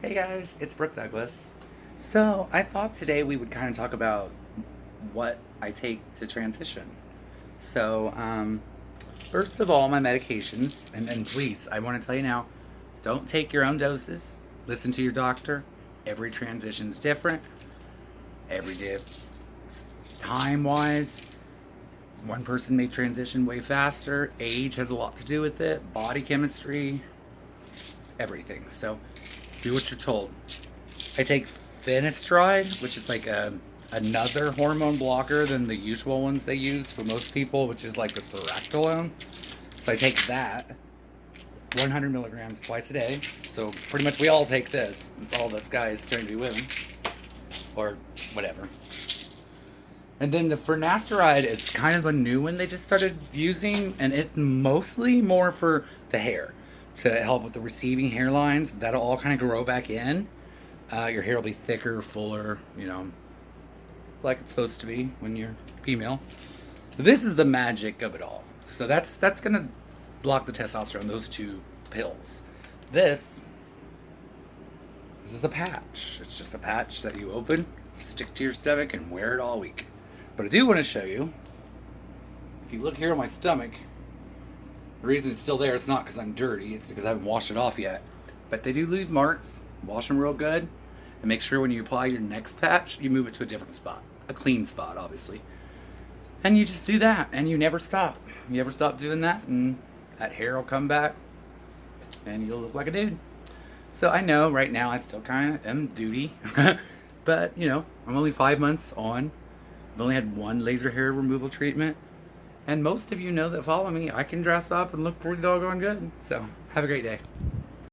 Hey guys, it's Brooke Douglas. So, I thought today we would kind of talk about what I take to transition. So, um, first of all, my medications, and please, I want to tell you now don't take your own doses, listen to your doctor. Every transition's different, every day, time wise. One person may transition way faster. Age has a lot to do with it, body chemistry, everything. So, do what you're told. I take finasteride, which is like a another hormone blocker than the usual ones they use for most people, which is like the spironolactone. So I take that 100 milligrams twice a day. So pretty much we all take this. All this guys going to be women or whatever. And then the finasteride is kind of a new one they just started using, and it's mostly more for the hair to help with the receiving hairlines. That'll all kind of grow back in. Uh, your hair will be thicker, fuller, you know, like it's supposed to be when you're female. This is the magic of it all. So that's that's gonna block the testosterone. Those two pills. This. This is a patch. It's just a patch that you open, stick to your stomach, and wear it all week. But I do want to show you. If you look here on my stomach, the reason it's still there, it's not because I'm dirty, it's because I haven't washed it off yet. But they do leave marks. Wash them real good. And make sure when you apply your next patch, you move it to a different spot. A clean spot, obviously. And you just do that, and you never stop. You ever stop doing that, and that hair will come back, and you'll look like a dude. So I know right now I still kind of am duty, but you know, I'm only five months on. I've only had one laser hair removal treatment. And most of you know that follow me, I can dress up and look pretty doggone good. So, have a great day.